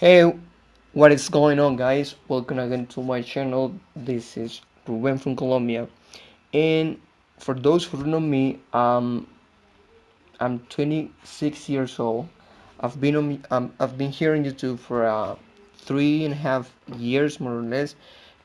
Hey, what is going on guys? Welcome again to my channel. This is Ruben from Colombia. And for those who don't know me, um, I'm 26 years old. I've been on, um, I've been here on YouTube for uh, three and a half years more or less,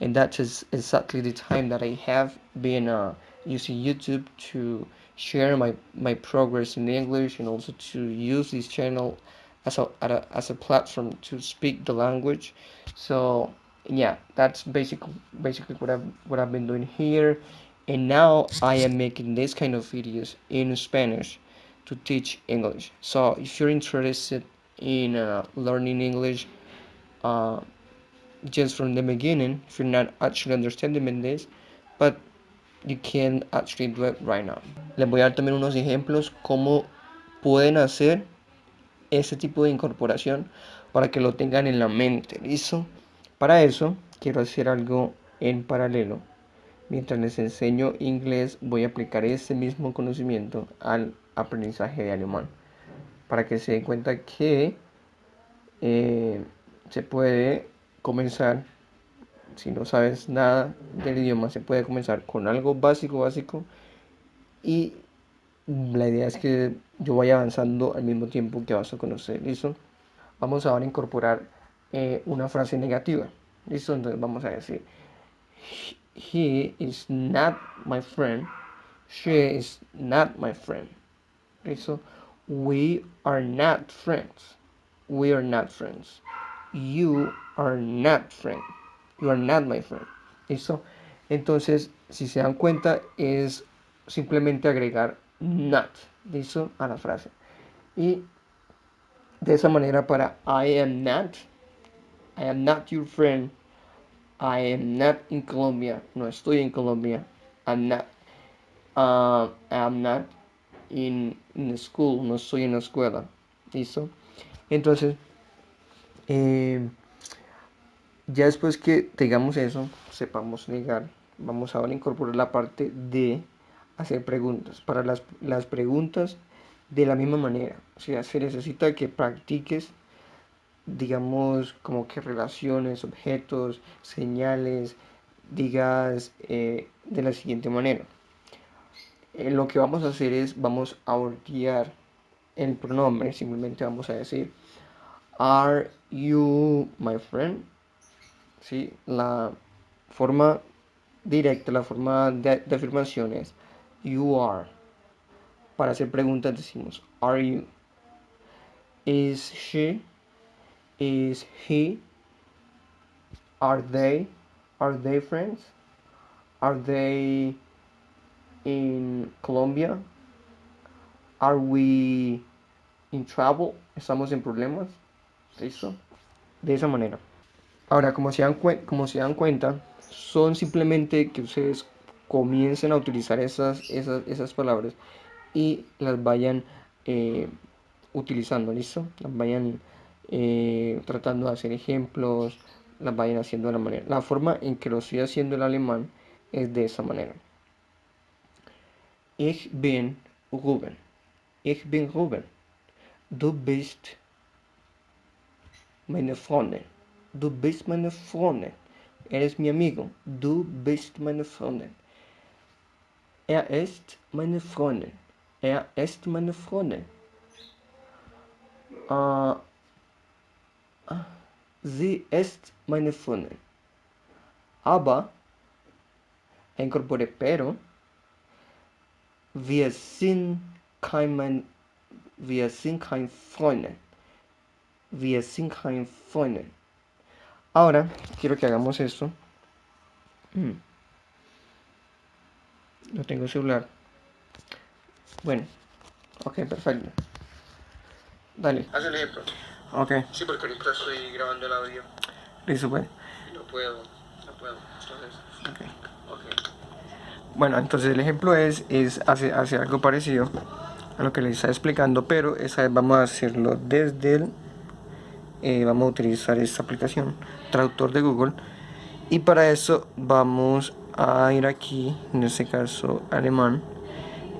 and that is exactly the time that I have been uh, using YouTube to share my my progress in English and also to use this channel as a, as a platform to speak the language. So yeah, that's basically basically what I've what I've been doing here, and now I am making this kind of videos in Spanish to teach English. So if you're interested in uh, learning English uh, just from the beginning, if you're not actually understanding this, but you can actually do it right now. Les voy a dar también unos ejemplos cómo pueden hacer ese tipo de incorporación para que lo tengan en la mente, ¿listo? Para eso quiero hacer algo en paralelo. Mientras les enseño inglés voy a aplicar ese mismo conocimiento al aprendizaje de alemán para que se den cuenta que eh, se puede comenzar si no sabes nada del idioma se puede comenzar con algo básico básico y la idea es que yo vaya avanzando al mismo tiempo que vas a conocer listo vamos ahora a incorporar eh, una frase negativa listo entonces vamos a decir he is not my friend she is not my friend so we are not friends. We are not friends. You are not friend. You are not my friend. ¿Listo? Entonces, si se dan cuenta, es simplemente agregar not, ¿listo? A la frase. Y de esa manera para I am not, I am not your friend, I am not in Colombia, no estoy en Colombia, I'm not, uh, I'm not in, in school, no estoy en la escuela. ¿Listo? Entonces, eh, ya después que tengamos eso, sepamos negar, vamos ahora a incorporar la parte de hacer preguntas. Para las, las preguntas, de la misma manera. O sea, se necesita que practiques, digamos, como que relaciones, objetos, señales, digas eh, de la siguiente manera. Eh, lo que vamos a hacer es, vamos a voltear el pronombre, simplemente vamos a decir, Are you my friend? ¿Sí? La forma directa, la forma de, de afirmación es, You are. Para hacer preguntas decimos, Are you? Is she? Is he? Are they? Are they friends? Are they in Colombia? Are we in trouble? ¿Estamos en problemas? ¿Listo? De esa manera. Ahora, como se dan, como se dan cuenta, son simplemente que ustedes comiencen a utilizar esas, esas, esas palabras y las vayan eh, utilizando, ¿listo? Las vayan eh, tratando de hacer ejemplos, las vayan haciendo de la manera. La forma en que lo estoy haciendo el alemán es de esa manera. Ich bin Ruben. Ich bin Ruben. Du bist meine Freundin. Du bist meine Freundin. Er ist mi amigo. Du bist meine Freundin. Er ist meine Freundin. Er ist meine Freundin. Uh, sie ist meine Freundin. Aber, incorpore pero, wir sind kein, wir sind kein Freunde. Wir sind kein Freunde. Ahora, quiero que hagamos esto. Hmm. No tengo celular. Bueno. Ok, perfecto. Dale. Haz el ejemplo. Ok. Sí, porque ahorita estoy grabando el audio. Listo, pues. No puedo, no puedo. Entonces, Ok. ok. Bueno, entonces el ejemplo es, es hacer, hacer algo parecido a lo que les está explicando, pero esa vez vamos a hacerlo desde el... Eh, vamos a utilizar esta aplicación, traductor de Google, y para eso vamos a ir aquí, en este caso alemán,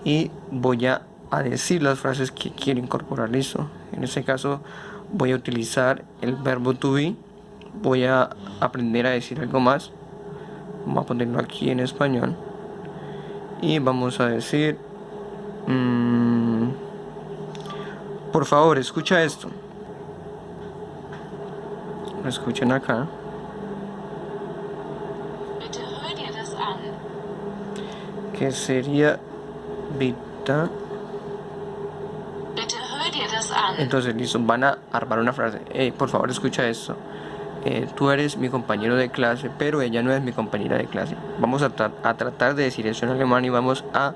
y voy a, a decir las frases que quiero incorporar, listo. En este caso voy a utilizar el verbo to be. Voy a aprender a decir algo más. Vamos a ponerlo aquí en español. Y vamos a decir... Mmm, por favor, escucha esto. Escuchen acá. Sería Vita. Entonces, listo, van a armar una frase. por favor, escucha esto. Eh, tú eres mi compañero de clase, pero ella no es mi compañera de clase. Vamos a, tratar de decir eso en alemán y vamos a,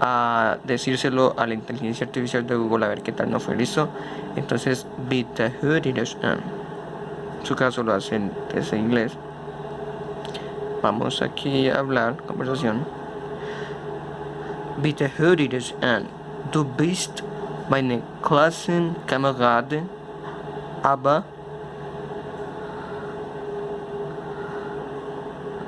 a, decírselo a la inteligencia artificial de Google a ver qué tal no fue. ¿Listo? Entonces, bitte hör. En su caso lo hacen desde inglés. Vamos aquí a hablar, conversación. Bitte hör dir das an. Du bist meine Klassenkamerade, aber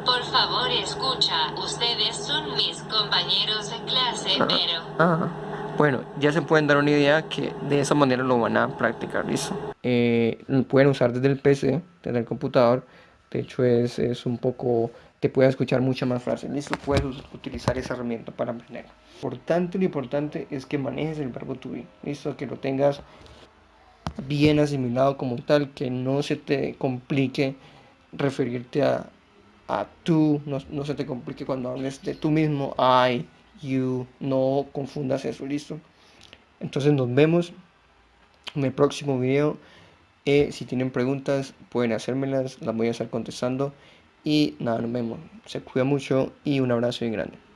Por favor, escucha. Ustedes son mis compañeros de clase, ah, pero... Ah, bueno, ya se pueden dar una idea que de esa manera lo van a practicar, ¿listo? Eh, pueden usar desde el PC, desde el computador. De hecho, es, es un poco... Te puede escuchar muchas más frases, ¿listo? Puedes utilizar esa herramienta para aprender. Importante, lo importante es que manejes el verbo to be, ¿listo? Que lo tengas bien asimilado como tal, que no se te complique referirte a, a tú, no, no, se te complique cuando hables de tú mismo, I, you, no confundas eso, listo. Entonces nos vemos en el próximo video. Eh, si tienen preguntas pueden hacérmelas, las voy a estar contestando. Y nada, nos vemos. Se cuida mucho y un abrazo bien grande.